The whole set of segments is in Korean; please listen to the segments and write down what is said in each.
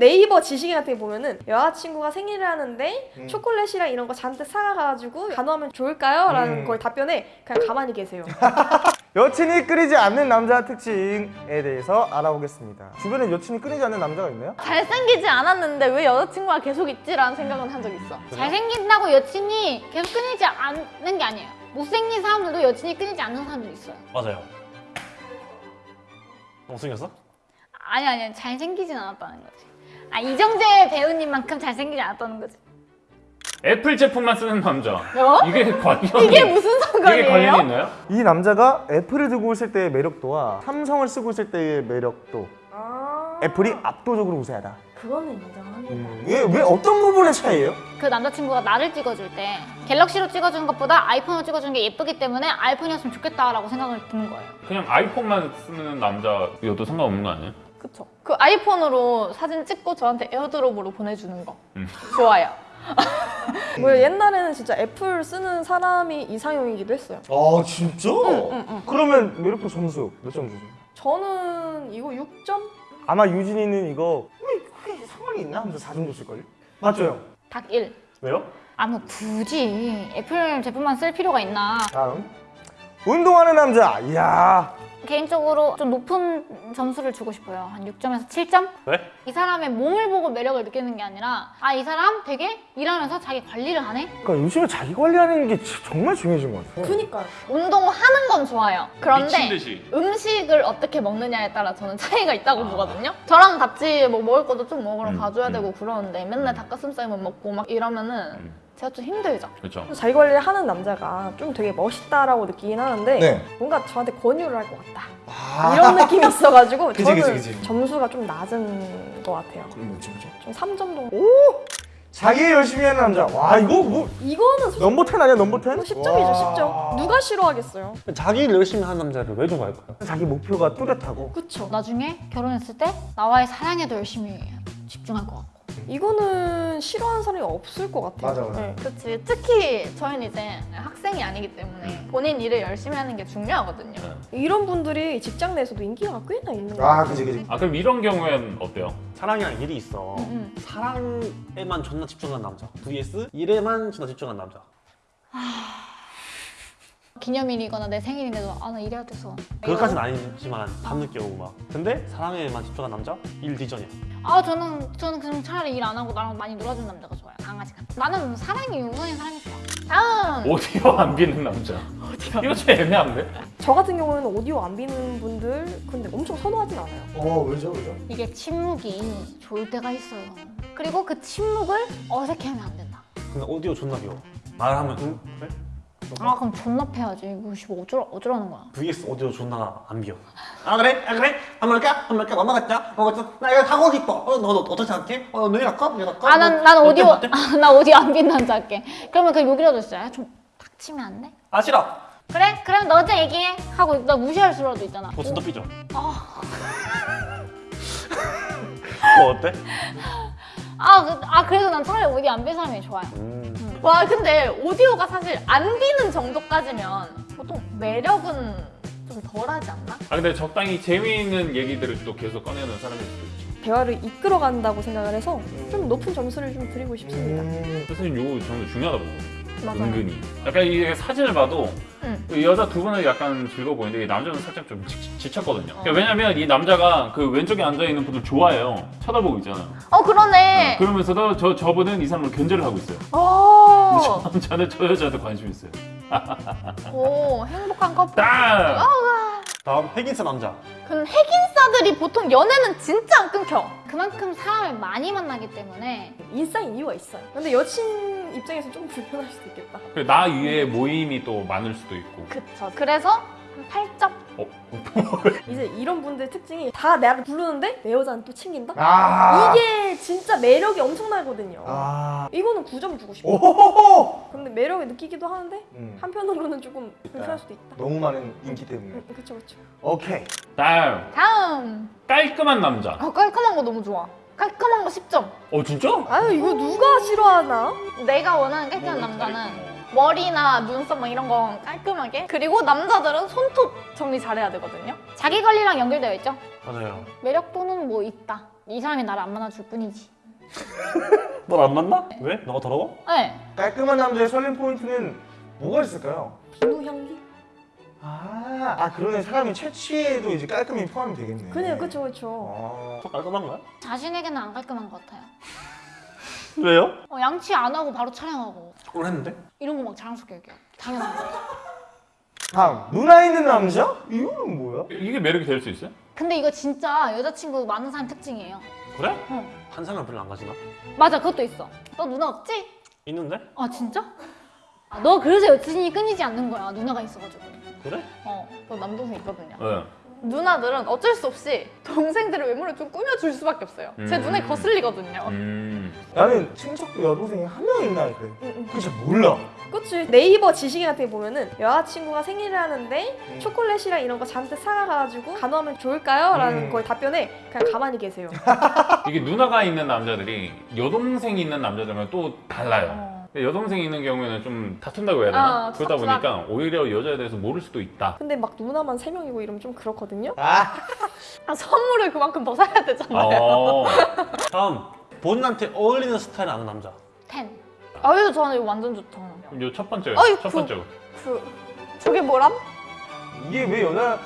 네이버 지식인 같은 게 보면은 여자친구가 생일을 하는데 음. 초콜릿이랑 이런 거 잔뜩 사가가지고 간호하면 좋을까요? 라는 음. 거에 답변에 그냥 가만히 계세요. 여친이 끊이지 않는 남자 특징에 대해서 알아보겠습니다. 주변에 여친이 끊이지 않는 남자가 있나요? 잘생기지 않았는데 왜 여자친구가 계속 있지라는 생각은 한 적 있어. 잘생긴다고 여친이 계속 끊이지 않는 게 아니에요. 못생긴 사람들도 여친이 끊이지 않는 사람들이 있어요. 맞아요. 못생겼어? 아니 아니 잘생기진 않았다는 거지. 아 이정재 배우님만큼 잘생기지 않았다는 거지. 애플 제품만 쓰는 남자. 어? 이게 관련이 이게 무슨 이게 상관이에요? 관련이 있나요? 이 남자가 애플을 들고 있을 때의 매력도와 삼성을 쓰고 있을 때의 매력도 아 애플이 압도적으로 우세하다. 그거는 인정합니다. 왜, 왜 어떤 부분의 차이예요? 그 남자친구가 나를 찍어줄 때 갤럭시로 찍어주는 것보다 아이폰으로 찍어주는 게 예쁘기 때문에 아이폰이었으면 좋겠다라고 생각을 드는 거예요. 그냥 아이폰만 쓰는 남자여도 상관없는 거 아니에요? 그쵸. 그 아이폰으로 사진 찍고 저한테 AirDrop으로 보내주는 거. 음. 좋아요. 뭐 옛날에는 진짜 애플 쓰는 사람이 이상형이기도 했어요. 아 진짜? 응, 응. 그러면 매력도 점수 몇 점 주세요? 저는 이거 6점? 아마 유진이는 이거 왜 그게 상관이 있나 하면서 4점 줬을걸요? 맞죠? 닭 1. 왜요? 아뭐 굳이 애플 제품만 쓸 필요가 있나. 다음 운동하는 남자 이야 개인적으로 좀 높은 점수를 주고 싶어요. 한 6점에서 7점? 왜? 이 사람의 몸을 보고 매력을 느끼는 게 아니라 아 이 사람 되게 일하면서 자기 관리를 하네? 그러니까 요즘에 자기 관리하는 게 지- 정말 중요해진 것 같아요 그니까요. 운동하는 건 좋아요. 그런데. 음식을 어떻게 먹느냐에 따라 저는 차이가 있다고 보거든요. 저랑 같이 뭐 먹을 것도 좀 먹으러 음, 가줘야 음. 되고 그러는데 맨날 닭가슴살만 먹고 막 이러면은 음. 제가 좀 힘들죠. 그렇죠. 자기 관리를 하는 남자가 좀 되게 멋있다라고 느끼긴 하는데 네. 뭔가 저한테 권유를 할 것 같다. 아, 이런 느낌이 있어가지고 그치, 저는 그치, 그치. 점수가 좀 낮은 것 같아요. 그럼 뭐지 뭐지? 좀 3점 정도. 자기 일 열심히 하는 남자 와 이거 뭐 이거는 소- 넘버 10 아니야 넘버 10? 10점이죠, 와. 10점. 누가 싫어하겠어요? 자기 일 열심히 하는 남자를 왜 좋아할까요? 자기 목표가 뚜렷하고 그쵸. 나중에 결혼했을 때 나와의 사랑에도 열심히 집중할 것 같고. 이거는 싫어하는 사람이 없을 것 같아요. 맞아, 맞아. 네. 그렇지. 특히 저희는 이제 학생이 아니기 때문에 본인 일을 열심히 하는 게 중요하거든요. 이런 분들이 직장 내에서도 인기가 꽤나 있는 것아 같아요. 그지 그지 아 그럼 이런 경우엔 어때요? 사랑이랑 일이 있어. 음, 사랑에만 존나 집중한 남자. vs 일에만 존나 집중한 남자. 기념일이거나 내 생일인데도 아나 일해야 돼서. 그것까지는 아니지만 밤늦게 오고 막. 근데 사랑에만 집중한 남자? 일 뒤전이야. 아 저는 저는 그냥 차라리 일 안 하고 나랑 많이 놀아주는 남자가 좋아요. 강아지 같은. 나는 사랑이 우선인 사람이 좋아. 다음. 오디오 안 비는 남자. 이거 좀 애매한데? 저 같은 경우에는 오디오 안 비는 분들 근데 엄청 선호하진 않아요. 어 왜죠 왜죠? 이게 침묵이 좋을 때가 있어요. 그리고 그 침묵을 어색해하면 안 된다. 근데 오디오 존나 귀여워. 말하면 응? 그래? 아 그럼 존나 패야지. 이거 씨 어쩌라 어쩌라는 거야. vs 오디오 존나 안 비워. 아 그래? 아 그래? 한번 할까? 한번 할까? 엄마 같자? 엄마 같자? 나 이거 하고 싶어. 어, 너, 너 어떻게 생각해? 어, 내일 할까? 내일 할까? 아 난? 오디오 어때? 아, 나 오디오 안빈 남자 할게. 그러면 그 욕이라도 있어요. 좀 닥치면 안 돼? 아 싫어. 그래? 그럼 너 혼자 얘기해. 하고 나 무시할 수라도 있잖아. 그거 진짜 삐져. 아. 그거 어때? 아, 그, 아 그래서 난 차라리 오디오 안 빈 사람이 좋아요. 음. 와 근데 오디오가 사실 안 비는 정도까지면 보통 매력은 좀 덜하지 않나? 아 근데 적당히 재미있는 얘기들을 또 계속 꺼내는 사람일 수도 있죠. 대화를 이끌어 간다고 생각을 해서 좀 높은 점수를 좀 드리고 싶습니다. 음, 선생님 요거 저는 중요하다고 보거든요. 맞아요. 은근히. 약간 이게 사진을 봐도 응. 그 여자 두 분은 약간 즐거워 보이는데 이 남자는 살짝 좀 지, 지쳤거든요. 그러니까 왜냐면 이 남자가 그 왼쪽에 앉아 있는 분을 좋아해요. 쳐다보고 있잖아요. 어 그러네. 그러면서도 저 저분은 이 사람을 견제를 하고 있어요. 오, 근데 저 남자는 저 여자한테 관심 있어요. 오 행복한 커플. 딱! 다음 핵인싸 남자. 근데 핵인싸들이 보통 연애는 진짜 안 끊겨. 그만큼 사람을 많이 만나기 때문에 인싸인 이유가 있어요. 근데 여친 입장에서 좀 불편할 수도 있겠다. 그리고 나 위에 모임이 또 많을 수도 있고. 그쵸. 그래서 한 8점. 어? 이제 이런 분들 특징이 다 나를 부르는데 내 여자는 또 챙긴다? 아 이게 진짜 매력이 엄청나거든요. 아 이거는 9점 주고 싶어. 오호호호 근데 매력을 느끼기도 하는데 음, 한편으로는 조금 불편할 수도 있다. 너무 많은 인기 때문에 음, 그쵸 그쵸. 오케이 다음 다음. 깔끔한 남자. 아, 깔끔한 거 너무 좋아. 깔끔한 거 10점. 어 진짜? 아유 이거 누가 싫어하나? 내가 원하는 깔끔한 남자는 머리나 눈썹 막 이런 거 깔끔하게 그리고 남자들은 손톱 정리 잘해야 되거든요 자기 관리랑 연결되어 있죠 맞아요. 매력도는 뭐 있다 이 사람이 나를 안 만나줄 뿐이지. 널 안 만나? 왜? 너가 더러워? 네. 깔끔한 남자의 설렘 포인트는 뭐가 있을까요? 비누 향기? 아, 아 그러네 사람이 채취에도 이제 깔끔히 포함이 되겠네. 그네요, 그쵸, 그쵸. 아, 더 깔끔한 거야? 자신에게는 안 깔끔한 것 같아요. 왜요? 어, 양치 안 하고 바로 촬영하고 오늘 했는데? 이런 거 막 자랑스럽게 얘기해요. 당연한 거. 다음 누나 있는 남자? 이거는 뭐야? 이게 매력이 될 수 있어요? 근데 이거 진짜 여자친구 많은 사람 특징이에요. 그래? 어. 한 사람 별로 안 가지나? 맞아, 그것도 있어. 너 누나 없지? 있는데? 아 진짜? 아, 너 그래서 여친이 끊이지 않는 거야. 누나가 있어가지고. 그래? 어. 저 남동생 있거든요. 네. 누나들은 어쩔 수 없이 동생들의 외모를 좀 꾸며줄 수밖에 없어요. 제 음. 눈에 거슬리거든요. 음. 나는 친척도 여동생이 한 명 있나 그래. 그거 잘 몰라. 그치 네이버 지식인 같은 게 보면은 여자친구가 생일을 하는데 초콜릿이랑 이런 거 잔뜩 사가가지고 간호하면 좋을까요? 라는 음. 거에 답변에 그냥 가만히 계세요. 이게 누나가 있는 남자들이 여동생이 있는 남자들은 또 달라요. 어. 여동생이 있는 경우에는 좀 다툰다고 해야 되나? 아, 그러다 투닥투닥. 보니까 오히려 여자에 대해서 모를 수도 있다. 근데 막 누나만 세 명이고 이러면 좀 그렇거든요. 아, 아, 선물을 그만큼 더 사야 되잖아요. 어. 다음 본인한테 어울리는 스타일 아는 남자 텐. 아유 저는 이거 완전 좋다. 그럼 요첫 번째. 어이, 첫 그- 번째. 그 저게 뭐람? 이게 왜 여자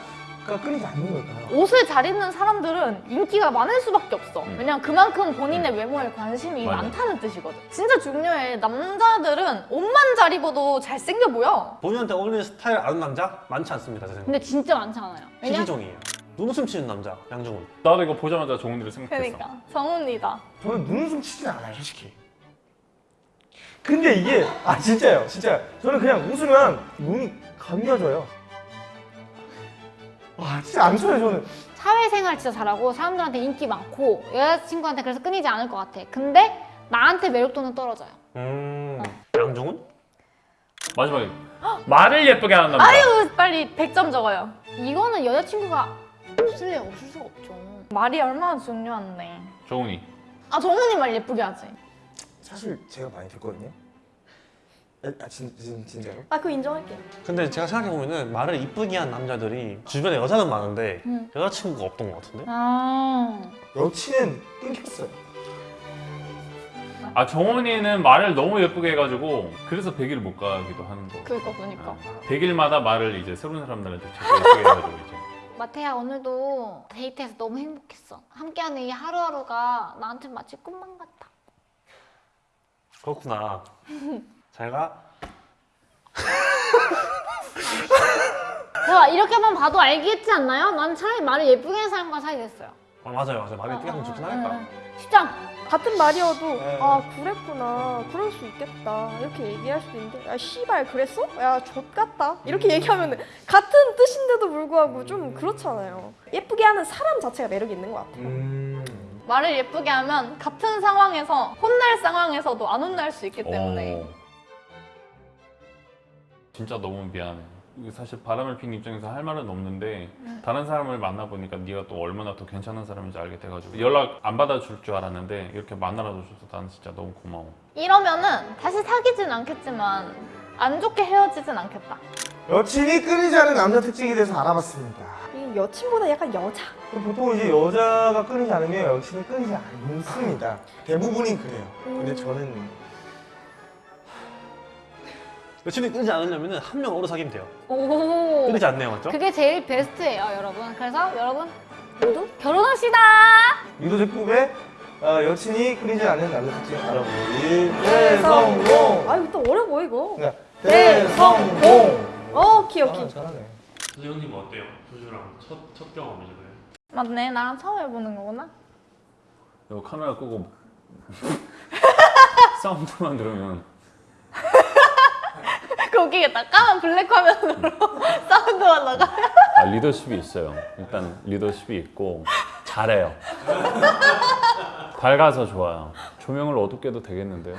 가 끊이지 않는 걸까요? 옷을 잘 입는 사람들은 인기가 많을 수밖에 없어. 음. 왜냐면 그만큼 본인의 외모에 관심이 맞아. 많다는 뜻이거든. 진짜 중요해. 남자들은 옷만 잘 입어도 잘생겨 보여. 본인한테 어울리는 스타일 아는 남자 많지 않습니다 제 근데 진짜 많지 않아요. 왜냐? 희귀종이에요 눈웃음 치는 남자 양정훈 나도 이거 보자마자 정훈이를 생각했어. 그러니까 정훈이다. 저는 눈웃음 치진 않아요, 솔직히. 근데 이게 아 진짜요, 진짜. 저는 그냥 웃으면 눈이 감겨져요. 와, 진짜 안 쳐요, 저는. 사회생활 진짜 잘하고 사람들한테 인기 많고 여자친구한테 그래서 끊이지 않을 것 같아. 근데 나한테 매력도는 떨어져요. 음 양정훈? 마지막에 말을 예쁘게 하는 남자. 아유 빨리 100점 적어요. 이거는 여자친구가 없을 래 없을 수가 없죠. 말이 얼마나 중요한데. 정훈이. 아 정훈이 말 예쁘게 하지. 사실 제가 많이 됐거든요. 아, 진, 진, 진짜로? 아 그거 인정할게요. 근데 제가 생각해보면은 말을 이쁘게 한 남자들이 주변에 여자는 많은데 음. 여자친구가 없던 것 같은데? 아. 여친은 끊겼어요. 아 정훈이는 말을 너무 예쁘게 해가지고 그래서 100일을 못 가기도 하는 거. 그러니까 보니까. 100일마다 말을 이제 새로운 사람들한테 자꾸 예쁘게 해가지고 이제. 마태야 오늘도 데이트해서 너무 행복했어. 함께하는 이 하루하루가 나한테 마치 꿈만 같아. 그렇구나 잘가 제가 이렇게만 봐도 알겠지 않나요? 난 차라리 말을 예쁘게 하는 사람과 사귀겠어요. 아 맞아요 맞아요 말이 예쁘게 하면 좋긴 하겠다 10점. 같은 말이어도 네. 아 그랬구나 그럴 수 있겠다 이렇게 얘기할 수도 있는데 야 씨발 그랬어? 야 좆같다 이렇게 얘기하면 같은 뜻인데도 불구하고 좀 그렇잖아요 예쁘게 하는 사람 자체가 매력이 있는 것 같아요 음. 말을 예쁘게 하면 같은 상황에서 혼날 상황에서도 안 혼날 수 있기 어. 진짜 너무 미안해. 사실 바람을 핀 입장에서 할 말은 없는데 다른 사람을 만나보니까 네가 또 얼마나 더 괜찮은 사람인지 알게 돼가지고 연락 안 받아줄 줄 알았는데 이렇게 만나러 줘서 나는 진짜 너무 고마워. 이러면은 다시 사귀진 않겠지만 안 좋게 헤어지진 않겠다 여친이 끊이지 않는 남자 특징에 대해서 알아봤습니다. 이 여친보다 약간 여자 보통 이제 여자가 끊이지 않으면 여친이 끊이지 않습니다. 대부분이 그래요. 근데 저는 여친이 끊지 않으려면 한명 오래 사귀면 돼요 오. 끊이지 않네요 맞죠? 그게 제일 베스트예요, 여러분. 그래서 여러분 모두 결혼합시다. 유도제급의 어, 여친이 끊이지 않는 남자 특징 알아보기 대성공! 아 이거 또 어려워 이거 네, 대성공! 어 오케이 오케이 아, 잘하네. 선생님 어때요? 조주랑 첫, 첫 경험이죠 그래? 맞네 나랑 처음 해보는 거구나 이거 카메라 끄고 사운드만 들으면 그 웃기겠다 까만 블랙 화면으로 사운드만 나가 아, 리더십이 있어요. 일단 리더십이 있고 잘해요. 밝아서 좋아요. 조명을 어둡게 해도 되겠는데요?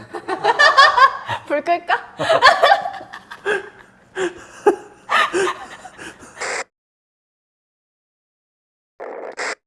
불 끌까?